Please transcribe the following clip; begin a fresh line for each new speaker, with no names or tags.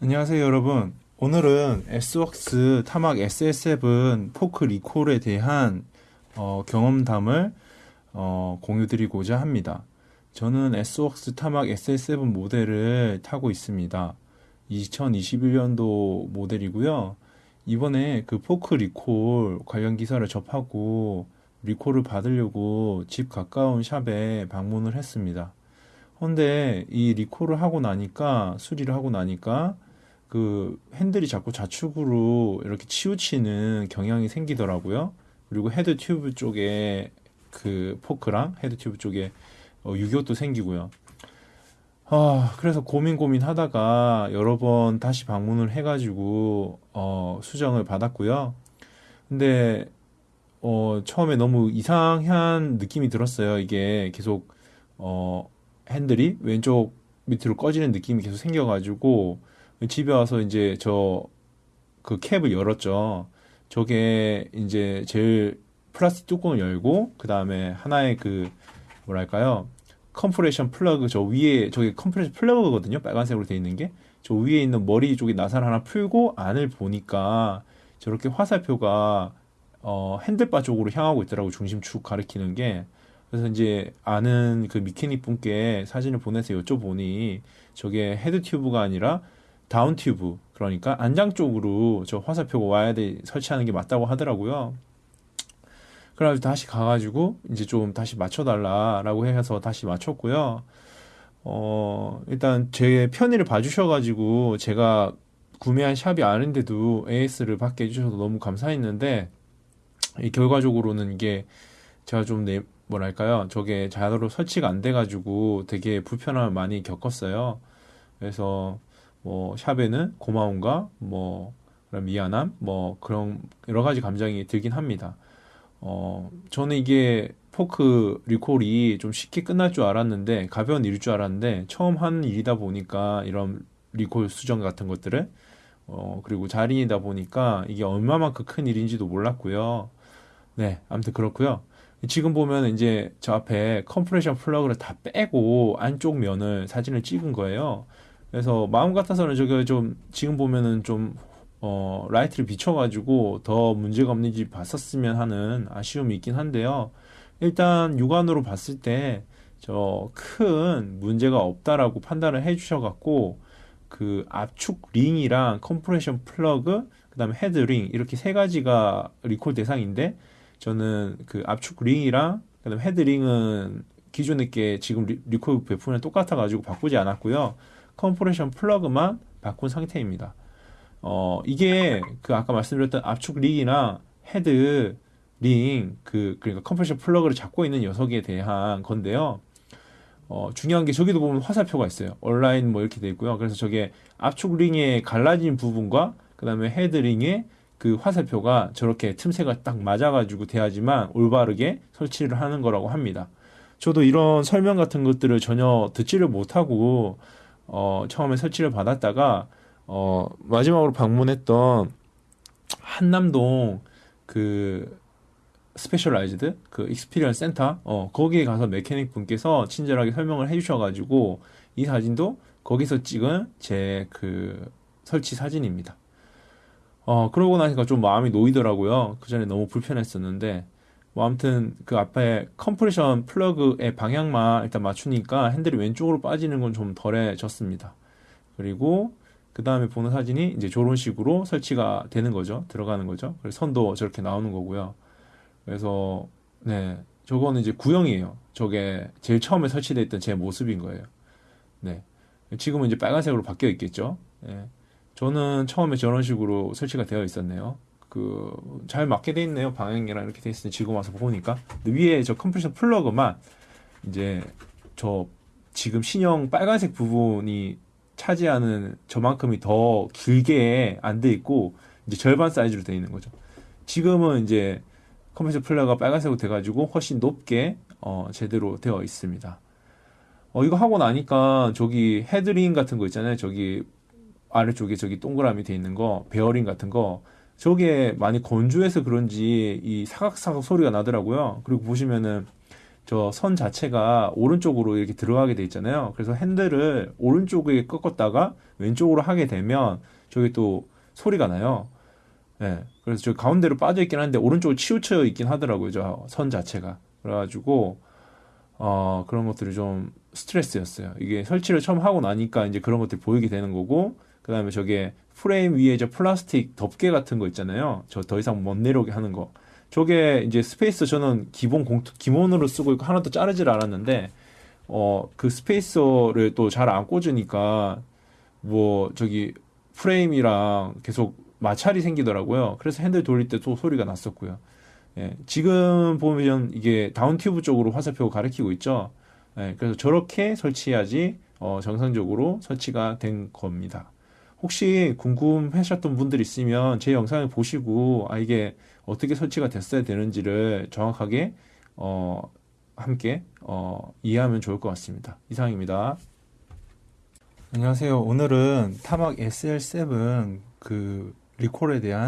안녕하세요 여러분. 오늘은 S-Works Tarmac SL7 포크 리콜에 대한 어, 경험담을 어, 공유드리고자 합니다. 저는 S-Works Tarmac SL7 모델을 타고 있습니다. 2021년도 모델이고요. 이번에 그 포크 리콜 관련 기사를 접하고 리콜을 받으려고 집 가까운 샵에 방문을 했습니다. 근데 이 리콜을 하고 나니까 수리를 하고 나니까 그 핸들이 자꾸 좌측으로 이렇게 치우치는 경향이 생기더라고요. 그리고 head tube 쪽에 그 포크랑 head tube 쪽에 어, 유격도 생기고요. 아, 그래서 고민 고민 하다가 여러 번 다시 방문을 해가지고 어, 수정을 받았고요. 근데 어, 처음에 너무 이상한 느낌이 들었어요. 이게 계속 어, 핸들이 왼쪽 밑으로 꺼지는 느낌이 계속 생겨가지고 집에 와서 이제 저 그 캡을 열었죠. 저게 이제 제일 플라스틱 뚜껑을 열고 그 다음에 하나의 그 뭐랄까요 compression plug 저 위에 저게 compression plug거든요. 빨간색으로 되어 있는 게 저 위에 있는 머리 쪽에 나사를 하나 풀고 안을 보니까 저렇게 화살표가 어 handlebar 쪽으로 향하고 있더라고 중심축 가리키는 게 그래서 이제 아는 그 mechanic 분께 사진을 보내서 여쭤보니 저게 head tube가 아니라 down tube 그러니까 안장 쪽으로 저 화살표가 와야 돼 설치하는 게 맞다고 하더라고요. 그래가지고 다시 가가지고 이제 좀 다시 맞춰달라라고 해서 다시 맞췄고요. 어 일단 제 편의를 봐주셔가지고 제가 구매한 샵이 아닌데도 AS를 받게 해주셔서 너무 감사했는데 이 결과적으로는 이게 제가 좀 내, 뭐랄까요 저게 자동으로 설치가 안 돼가지고 되게 불편함을 많이 겪었어요. 그래서 뭐 샵에는 고마움과 뭐 그런 미안함 뭐 그런 여러 가지 감정이 들긴 합니다. 어 저는 이게 포크 리콜이 좀 쉽게 끝날 줄 알았는데 가벼운 일일 줄 알았는데 처음 하는 일이다 보니까 이런 리콜 수정 같은 것들을 어 그리고 자린이다 보니까 이게 얼마만큼 큰 일인지도 몰랐고요. 네, 아무튼 그렇고요. 지금 보면 이제 저 앞에 compression plug를 다 빼고 안쪽 면을 사진을 찍은 거예요. 그래서 마음 같아서는 저게 좀 지금 보면은 좀 어, 라이트를 비춰가지고 더 문제가 없는지 봤었으면 하는 아쉬움이 있긴 한데요. 일단 육안으로 봤을 때 저 큰 문제가 없다라고 판단을 해주셔갖고 그 압축 링이랑 compression plug 그다음에 head ring 이렇게 세 가지가 리콜 대상인데 저는 그 압축 링이랑 그다음에 head ring은 기존에 게 지금 리, 리콜 제품이랑 똑같아가지고 바꾸지 않았고요. compression plug만 바꾼 상태입니다. 어, 이게 그 아까 말씀드렸던 압축 링이나 head ring, 그, 그러니까 compression plug를 잡고 있는 녀석에 대한 건데요. 어, 중요한 게 저기도 보면 화살표가 있어요. 온라인 뭐 이렇게 돼 있고요. 그래서 저게 압축 링에 갈라진 부분과 그 다음에 head ring에 그 화살표가 저렇게 틈새가 딱 맞아가지고 돼야지만 올바르게 설치를 하는 거라고 합니다. 저도 이런 설명 같은 것들을 전혀 듣지를 못하고 어, 처음에 설치를 받았다가 어, 마지막으로 방문했던 한남동 그 Specialized 그 experience 센터 어, 거기에 가서 mechanic 분께서 친절하게 설명을 해주셔가지고 이 사진도 거기서 찍은 제 그 설치 사진입니다. 어, 그러고 나니까 좀 마음이 놓이더라고요. 그 전에 너무 불편했었는데 뭐 아무튼 그 앞에 compression 플러그의 방향만 일단 맞추니까 핸들이 왼쪽으로 빠지는 건 좀 덜해졌습니다. 그리고 그 다음에 보는 사진이 이제 저런 식으로 설치가 되는 거죠. 들어가는 거죠. 그래서 선도 저렇게 나오는 거고요. 그래서 네 저거는 이제 구형이에요. 저게 제일 처음에 설치되어 있던 제 모습인 거예요. 네 지금은 이제 빨간색으로 바뀌어 있겠죠. 네. 저는 처음에 저런 식으로 설치가 되어 있었네요. 그 잘 맞게 돼 있네요. 방향이랑 이렇게 돼 있으니 지금 와서 보니까 위에 저 compression 플러그만 이제 저 지금 신형 빨간색 부분이 차지하는 저만큼이 더 길게 안 돼 있고 이제 절반 사이즈로 돼 있는 거죠. 지금은 이제 compression 플러그가 빨간색으로 돼가지고 훨씬 높게 어, 제대로 되어 있습니다. 어, 이거 하고 나니까 저기 head ring 같은 거 있잖아요. 저기 아래쪽에 저기 동그라미 돼 있는 거, 베어링 같은 거 저게 많이 건조해서 그런지 이 사각사각 소리가 나더라고요. 그리고 보시면은 저 선 자체가 오른쪽으로 이렇게 들어가게 돼 있잖아요. 그래서 핸들을 오른쪽에 꺾었다가 왼쪽으로 하게 되면 저기 또 소리가 나요. 예. 그래서 저 가운데로 빠져 있긴 한데 오른쪽으로 치우쳐 있긴 하더라고요. 저 선 자체가. 그래가지고 어 그런 것들이 좀 스트레스였어요. 이게 설치를 처음 하고 나니까 이제 그런 것들이 보이게 되는 거고 그 다음에 저게 프레임 위에 저 플라스틱 덮개 같은 거 있잖아요. 저 더 이상 못 내려오게 하는 거. 저게 이제 spacer 저는 기본 공투 기본으로 쓰고 있고 하나도 자르질 않았는데 어 그 spacer를 또 잘 안 꽂으니까 뭐 저기 프레임이랑 계속 마찰이 생기더라고요. 그래서 핸들 돌릴 때 또 소리가 났었고요. 예, 지금 보면 이게 다운 튜브 쪽으로 화살표가 가리키고 있죠. 예, 그래서 저렇게 설치해야지 어, 정상적으로 설치가 된 겁니다. 혹시 궁금하셨던 분들 있으면 제 영상을 보시고 아 이게 어떻게 설치가 됐어야 되는지를 정확하게 어, 함께 어, 이해하면 좋을 것 같습니다. 이상입니다. 안녕하세요. 오늘은 타막 SL7 그 리콜에 대한